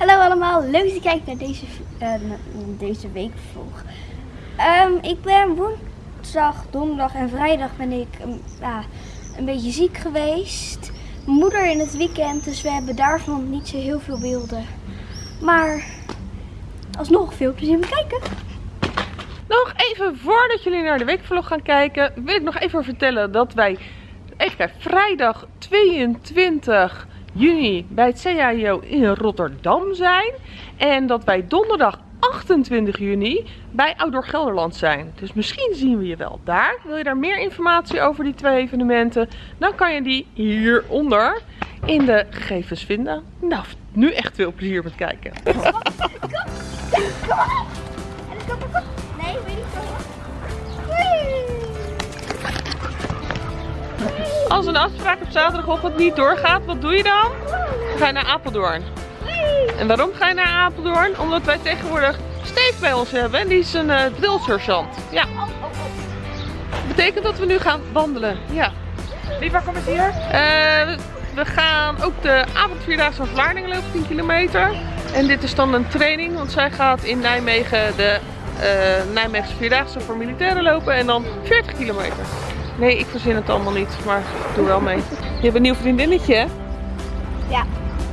Hallo allemaal, leuk dat je kijkt naar deze, uh, deze weekvlog. Um, ik ben woensdag, donderdag en vrijdag ben ik um, ja, een beetje ziek geweest. Mijn moeder in het weekend, dus we hebben daarvan niet zo heel veel beelden. Maar alsnog veel plezier met kijken. Nog even voordat jullie naar de weekvlog gaan kijken, wil ik nog even vertellen dat wij kijken, vrijdag 22 juni bij het CAIO in Rotterdam zijn. En dat wij donderdag 28 juni bij Outdoor Gelderland zijn. Dus misschien zien we je wel daar. Wil je daar meer informatie over die twee evenementen? Dan kan je die hieronder in de gegevens vinden. Nou, nu echt veel plezier met kijken. Als een afspraak op zaterdagochtend niet doorgaat, wat doe je dan? Dan ga je naar Apeldoorn. En waarom ga je naar Apeldoorn? Omdat wij tegenwoordig Steve bij ons hebben en die is een uh, drillsergeant. Ja. Dat betekent dat we nu gaan wandelen. Ja. Wie, waar komt het hier? Uh, we gaan ook de avondvierdaagse van Vlaardingen lopen, 10 kilometer. En dit is dan een training, want zij gaat in Nijmegen de uh, Nijmeegse Vierdaagse voor militairen lopen en dan 40 kilometer. Nee, ik verzin het allemaal niet, maar ik doe wel mee. Je hebt een nieuw vriendinnetje, hè? Ja.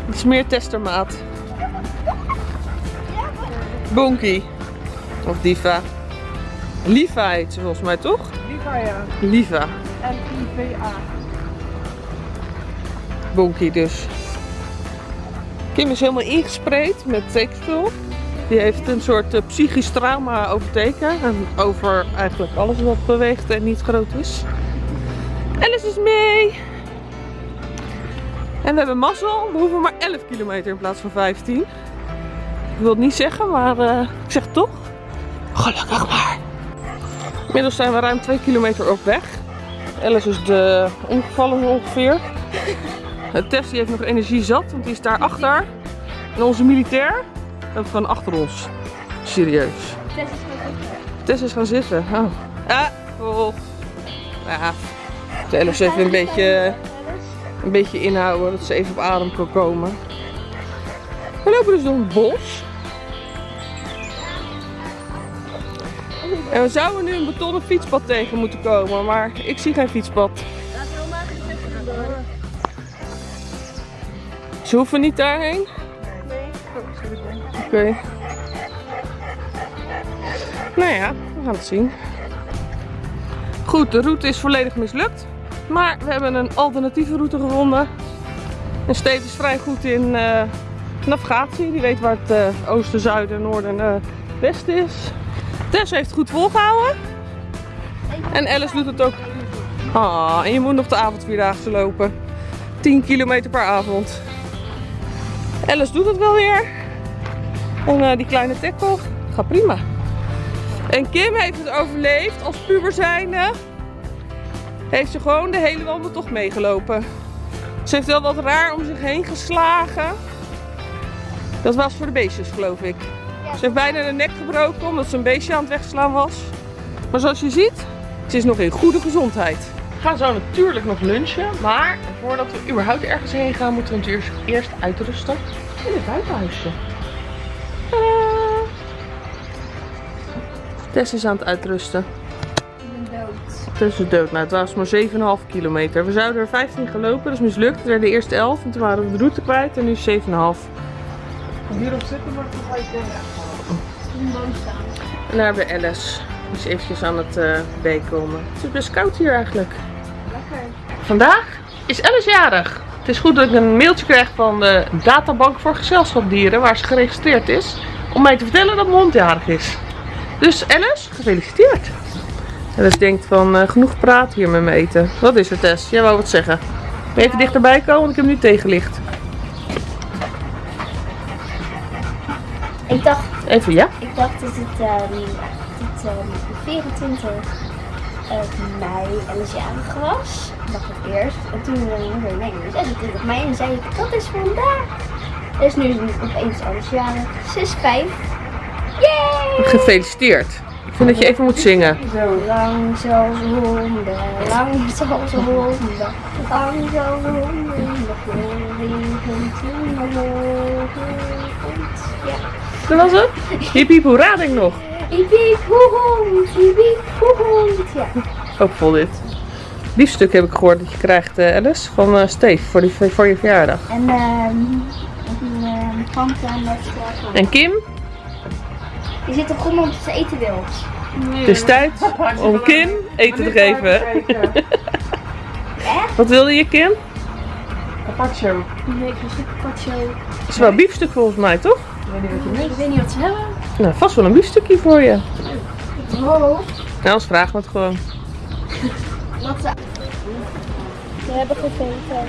Het is meer testermaat. Bonky. Of Diva. Liva heet ze volgens mij, toch? Liva, ja. Liva. L-I-V-A. Bonky dus. Kim is helemaal ingespreid met tekenspul. Die heeft een soort uh, psychisch trauma over teken. En over eigenlijk alles wat beweegt en niet groot is. Alice is mee! En we hebben mazzel. We hoeven maar 11 kilometer in plaats van 15. Ik wil het niet zeggen, maar uh, ik zeg toch. Gelukkig maar. Inmiddels zijn we ruim 2 kilometer op weg. Alice is de omgevallen ongeveer. Tess heeft nog energie zat, want die is daar achter. En onze militair, gewoon achter ons. Serieus. Tess is gaan zitten. Tess is gaan zitten. Oh. Ah, oh. Ja. De even een beetje, een beetje inhouden, dat ze even op adem kan komen. We lopen dus door een bos. En we zouden nu een betonnen fietspad tegen moeten komen, maar ik zie geen fietspad. Laten we. Ze hoeven niet daarheen? Oké. Nou ja, we gaan het zien. Goed, de route is volledig mislukt. Maar we hebben een alternatieve route gevonden. En Steve is vrij goed in uh, navigatie. Die weet waar het uh, oosten, zuiden, noorden en uh, westen is. Tess heeft goed volgehouden. En Alice doet het ook. Ah, en je moet nog de avondvierdaagse lopen. 10 kilometer per avond. Alice doet het wel weer. En die kleine tackle gaat prima. En Kim heeft het overleefd als puber zijnde. Heeft ze gewoon de hele wandeltocht meegelopen. Ze heeft wel wat raar om zich heen geslagen. Dat was voor de beestjes geloof ik. Ze heeft bijna de nek gebroken omdat ze een beestje aan het wegslaan was. Maar zoals je ziet, ze is nog in goede gezondheid. We gaan zo natuurlijk nog lunchen. Maar voordat we überhaupt ergens heen gaan, moeten we natuurlijk eerst uitrusten in het buitenhuisje. Tess is aan het uitrusten. Ik ben dood. Tess is dood. Nou, het was maar 7,5 kilometer. We zouden er 15 gaan lopen, dat is mislukt. We werden eerst 11 en toen waren we de route kwijt en nu 7,5. Hierop zitten, maar dan ga je boom staan. En daar hebben we Alice. Is eventjes aan het uh, bijkomen. Het is best koud hier eigenlijk. Lekker. Vandaag is Alice jarig. Het is goed dat ik een mailtje krijg van de databank voor gezelschapsdieren waar ze geregistreerd is. Om mij te vertellen dat mijn hond jarig is. Dus Alice, gefeliciteerd. Alice denkt van uh, genoeg praat hier met me eten. Wat is er Tess? Jij wou wat zeggen. Ben je even dichterbij komen, want ik heb nu tegenlicht. Ik dacht, Even ja? ik dacht dat het, um, dat, um, 24 uh, mei Alice jarig was. dacht ik eerst. En toen zei mijn moeder, nee, het is 26 mei. En zei ik, dat is vandaag. Dus nu is opeens Alice jarig. Ze is 5. Yay! Gefeliciteerd. Ik vind dat je even moet zingen. Zo lang zoals honden, lang zoals honden, lang zoals honden, nog regen toen omhoog. Dat was het? Hiep hoera denk ik nog. Ik piep hoehond, ik piep hoehond. Ja. Hoopvol dit. Biefstuk heb ik gehoord dat je krijgt, eh, Alice, van eh Steve voor, die, voor je verjaardag. En ehm een ehm met uh, En Kim, Die zit op grond omdat ze eten wil. het is tijd om Kim eten te geven. Wat wilde je, Kim? Carpaccio. Nee, ik wil een carpaccio. Het is wel biefstuk volgens mij, toch? Ik weet niet wat je mist. Ik weet niet wat ze hebben. Nou, vast wel een biefstukje voor je. Oh. Nou, vragen we het gewoon. Wat ze... We hebben gegeten.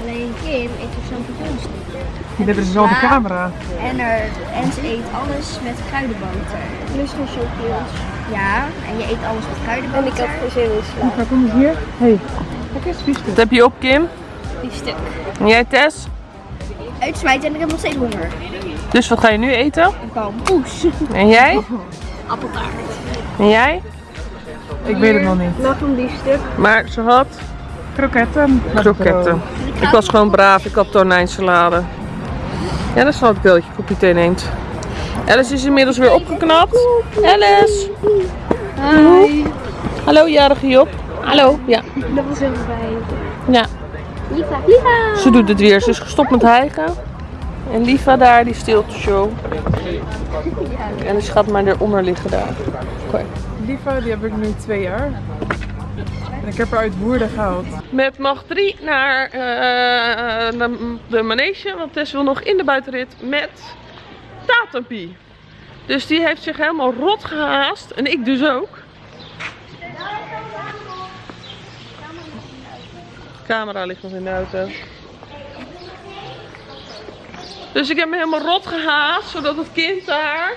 Alleen Kim eet er champignons niet. Dit is dezelfde camera. En, er, en ze eet alles met kruidenboter. Plus champignons. Ja, en je eet alles met kruidenboter. En ik had geen zin in sla. Waar kom je hier? Hé, hey. kijk eens, biefstuk. Wat heb je op, Kim? Biefstuk. En jij, Tess? Uitsmijten en ik heb nog steeds honger. Dus wat ga je nu eten? Een kalmpoes. En jij? Appeltaart. En jij? Ik weet het nog niet. Nog een biefstuk. Maar ze had Kroketten. kroketten. Ik was gewoon braaf, ik had tonijnsalade. Ja, dat ik wel dat je een kopje thee neemt. Alice is inmiddels weer opgeknapt. Alice! Hi. Hallo, jarige Job. Hallo. Ja. Dat was heel fijn. ja. Lieva. Ze doet het weer. Ze is gestopt met hijgen. En Liva daar, die stilte show. En ze gaat maar eronder liggen daar. Oké. Lieve, die heb ik nu twee jaar. En ik heb haar uit Woerden gehaald. Met mag 3 naar eh, de, de manege, want Tess wil nog in de buitenrit met Tatampie. Dus die heeft zich helemaal rot gehaast en ik dus ook. Camera ligt nog in de auto. Dus ik heb me helemaal rot gehaast, zodat het kind daar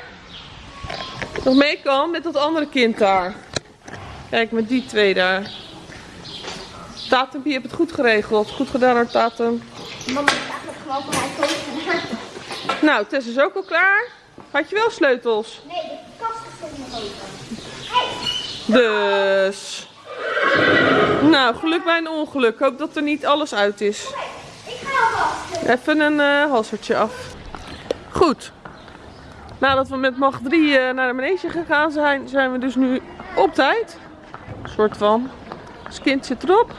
nog mee kan met dat andere kind daar. Kijk, met die twee daar. Tatum, je hebt het goed geregeld. Goed gedaan hoor, Tatum. Mama heeft eigenlijk gewoon van haar. Nou, Tess is ook al klaar. Had je wel sleutels? Nee, de kast is nog open. Dus. Nou, geluk bij een ongeluk. Ik hoop dat er niet alles uit is. Ik ga alvast. Even een eh halsertje af. Goed. Nadat we met macht 3 eh, naar de manege gegaan zijn, zijn we dus nu op tijd. Een soort van. Kind zit erop.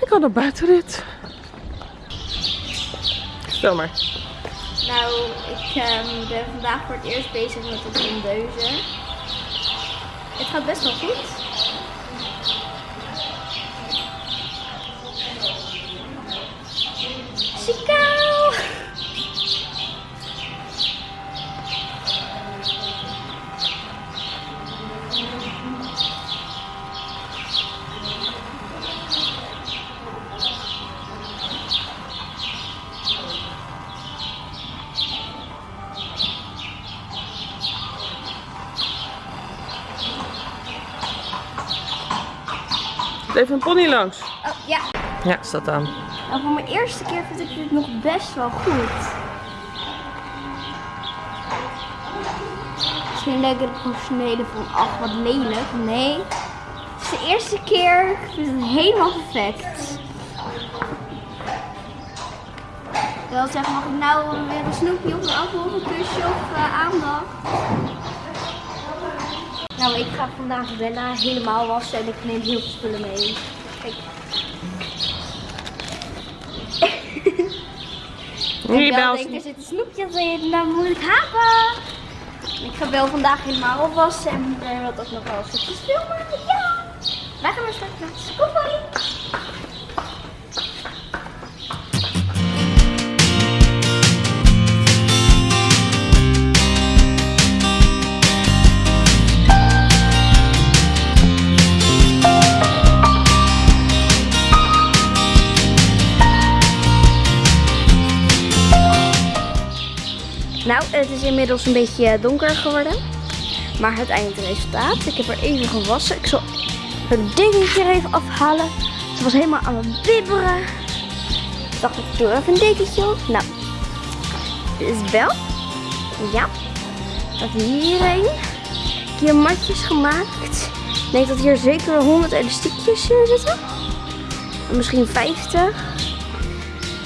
Ik had een buitenrit. Stel maar. Nou, ik ehm, ben vandaag voor het eerst bezig met het ondeuzen. Het gaat best wel goed. Chico! Even een pony langs. Oh, ja. Ja, staat aan. Voor mijn eerste keer vind ik dit nog best wel goed. Misschien denken de professionelen van, ach wat lelijk. Nee, de eerste keer. Ik vind het helemaal perfect. Ik wil zeggen, mag ik nou weer een snoepje of een appel of een kusje of eh, aandacht? Nou, ik ga vandaag Benna helemaal wassen en ik neem heel veel spullen mee. Kijk. Hier Ik ons. denk, er zitten snoepjes in, dan moet ik hebben. Ik ga wel vandaag helemaal opwassen en er wat ook nog wel stukjes filmen. Ja! Wij gaan maar straks naar de Nou, het is inmiddels een beetje donker geworden. Maar het eindresultaat. Ik heb er even gewassen. Ik zal het dingetje er even afhalen. Ze was helemaal aan het bibberen. Ik dacht, ik doe even een dekentje op. Nou, dit is wel. Ja. Dat hierheen. Ik hier matjes gemaakt. Ik denk dat hier zeker wel 100 elastiekjes in zitten. En Misschien 50.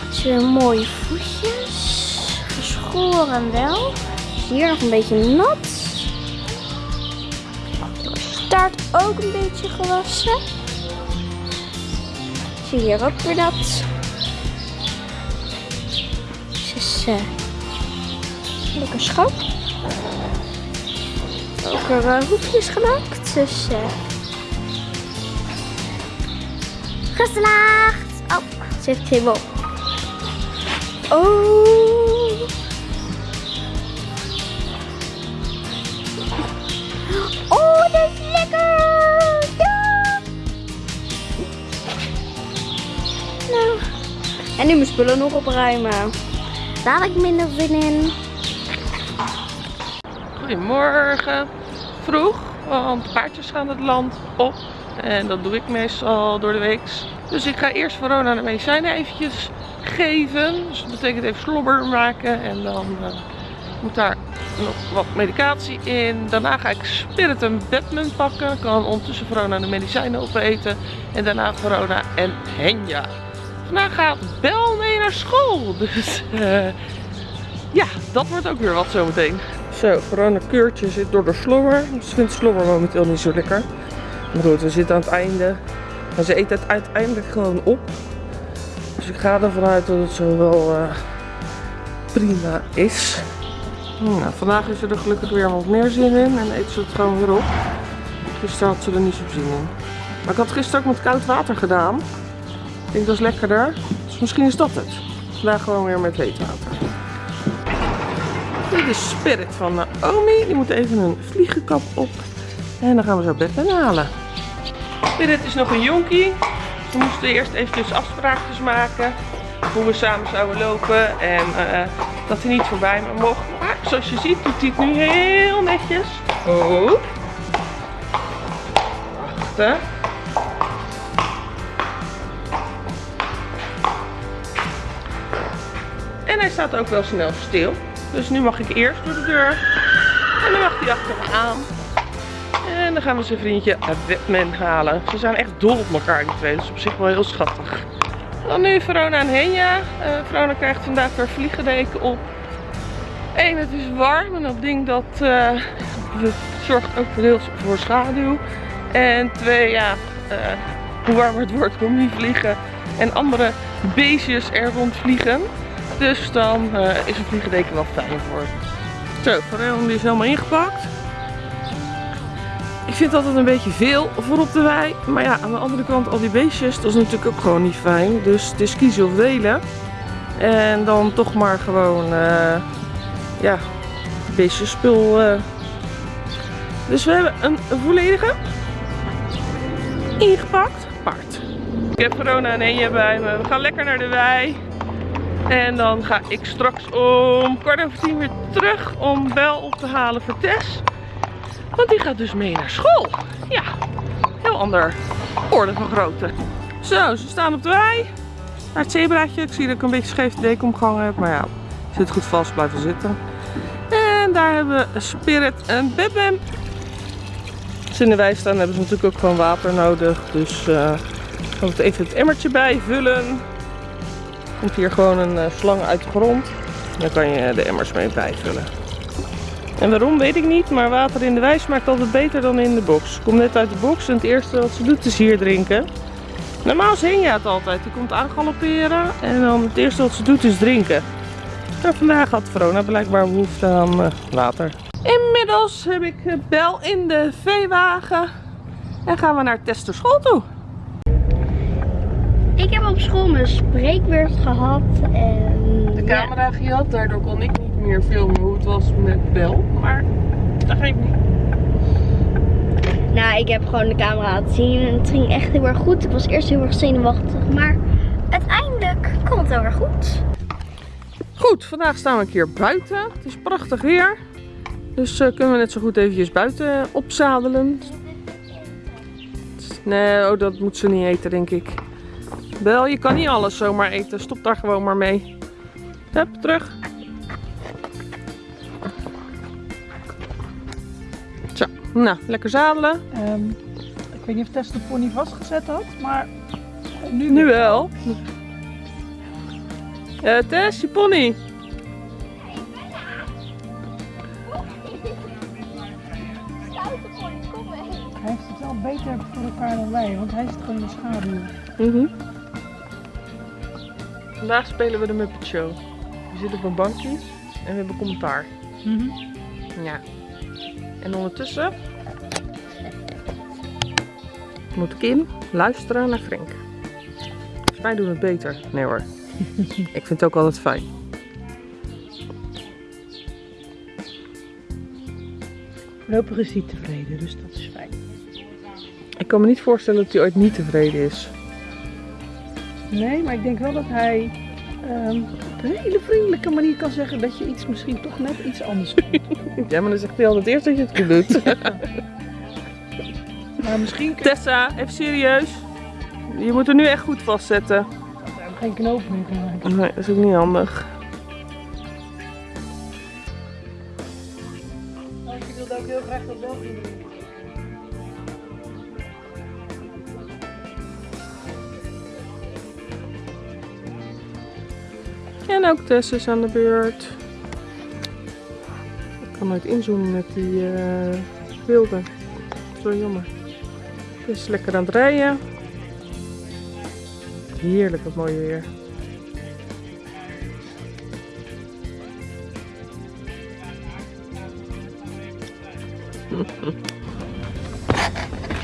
Het zijn mooie voetjes. Geschoren wel. Hier nog een beetje nat. Staart ook een beetje gewassen. Zie hier ook weer. Ze is eh, lekker schoon. Ook er uh, hoefjes gemaakt. Dus eh geslaagd. Oh, ze heeft. Oh. Oh, nu mijn spullen nog opruimen. Daar ik minder zin in. Goedemorgen. Vroeg, want paardjes gaan het land op. En dat doe ik meestal door de week. Dus ik ga eerst Verona de medicijnen eventjes geven. Dus dat betekent even slobber maken. En dan eh, moet daar nog wat medicatie in. Daarna ga ik Spirit en Batman pakken. Kan ondertussen Verona de medicijnen opeten. En daarna Verona en Henja. Vandaag gaat Bel mee naar school. Dus eh, ja, dat wordt ook weer wat zometeen. Zo, Verona Keurtje zit door de slobber. Ze vindt slobber momenteel niet zo lekker. Maar goed, we zitten aan het einde. En ze eet het uiteindelijk gewoon op. Dus ik ga ervan uit dat het zo wel eh, prima is. Nou, vandaag is er gelukkig weer wat meer zin in en eet ze het gewoon weer op. Gisteren had ze er niet zo zin in. Maar ik had gisteren ook met koud water gedaan. Ik dat is lekkerder. Dus misschien is dat het. Vandaag gewoon weer met heet water. Dit is Spirit van Naomi. Die moet even een vliegenkap op. En dan gaan we zo bed halen. Spirit is nog een jonkie. We moesten eerst eventjes afspraakjes maken. Hoe we samen zouden lopen. En eh, dat hij niet voorbij me mocht. Maar zoals je ziet doet hij het nu heel netjes. Oh. Wachten. Hij staat ook wel snel stil. Dus nu mag ik eerst door de deur. En dan mag hij achter me aan. En dan gaan we zijn vriendje Batman halen. Ze zijn echt dol op elkaar die twee. Dus op zich wel heel schattig. Dan nu Verona en Henja. Uh, Verona krijgt vandaag haar vliegendeken op. Eén, het is warm. En dat ding dat uh, zorgt ook deels voor schaduw. En twee, ja, uh, hoe warmer het wordt, hoe meer vliegen. En andere beestjes er rondvliegen. Dus dan uh, is een vliegendeken wel fijn voor. Zo, Verona die is helemaal ingepakt. Ik vind altijd een beetje veel voor op de wei. Maar ja, aan de andere kant al die beestjes, dat is natuurlijk ook gewoon niet fijn. Dus het is kiezen of delen. En dan toch maar gewoon, uh, ja, beestjesspul. Uh. Dus we hebben een volledige ingepakt paard. Ik heb Verona en Enje bij me. We gaan lekker naar de wei. En dan ga ik straks om kwart over tien weer terug om Bel op te halen voor Tess. Want die gaat dus mee naar school. Ja, heel ander orde van grootte. Zo, ze staan op de wei. Naar het zebraatje. Ik zie dat ik een beetje scheef de omgehangen heb. Maar ja, zit goed vast, blijven zitten. En daar hebben we Spirit en Batman. Als ze in de wei staan hebben ze natuurlijk ook gewoon water nodig. Dus uh, gaan we even het emmertje bijvullen. Komt hier gewoon een uh, slang uit de grond. Dan kan je de emmers mee bijvullen. En waarom weet ik niet, maar water in de wei smaakt altijd beter dan in de box. Komt net uit de box en het eerste wat ze doet is hier drinken. Normaal zing je het altijd. Die komt aangalopperen en dan het eerste wat ze doet is drinken. Maar vandaag had Verona blijkbaar behoefte aan uh, water. Inmiddels heb ik Bel in de veewagen en gaan we naar Tester school toe. Ik heb op school mijn spreekbeurt gehad en... De camera gehad, daardoor kon ik niet meer filmen hoe het was met Bel, maar dat geeft niet. Nou, ik heb gewoon de camera laten zien en het ging echt heel erg goed. Ik was eerst heel erg zenuwachtig, maar uiteindelijk kwam het heel erg goed. Goed, vandaag staan we een keer buiten. Het is prachtig weer. Dus uh, kunnen we net zo goed eventjes buiten opzadelen. Nee, oh, dat moet ze niet eten, denk ik. Wel, je kan niet alles zomaar eten. Stop daar gewoon maar mee. Hup, terug. Zo, nou, lekker zadelen. Ehm, ik weet niet of Tess de pony vastgezet had, maar nu, nu wel. Uh, Tess, je pony. Hij heeft het wel beter voor elkaar dan wij, want hij zit gewoon in de schaduw. Mhm. Vandaag spelen we de Muppet Show. We zitten op een bankje en we hebben commentaar. Ja. En ondertussen moet Kim luisteren naar Frank. Volgens mij doen we het beter. Nee hoor. Ik vind het ook altijd fijn. Voorlopig is hij tevreden, dus dat is fijn. Ik kan me niet voorstellen dat hij ooit niet tevreden is. Nee, maar ik denk wel dat hij ehm, op een hele vriendelijke manier kan zeggen dat je iets misschien toch net iets anders doet. Ja, maar dan zegt hij altijd eerst dat je het goed doet. maar misschien Tessa, even serieus. Je moet er nu echt goed vastzetten. hij hem geen knoop meer maken. Nee, dat is ook niet handig. Ook Tess is aan de beurt. Ik kan nooit inzoomen met die eh beelden. Zo jammer. Tess is lekker aan het rijden. Heerlijk, wat mooi weer.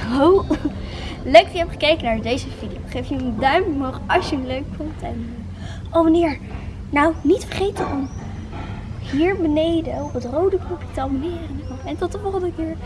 Ho. Leuk dat je hebt gekeken naar deze video. Geef je een duim omhoog als je hem leuk vond. En abonneer. Nou, niet vergeten om hier beneden op het rode knopje te abonneren. En tot de volgende keer.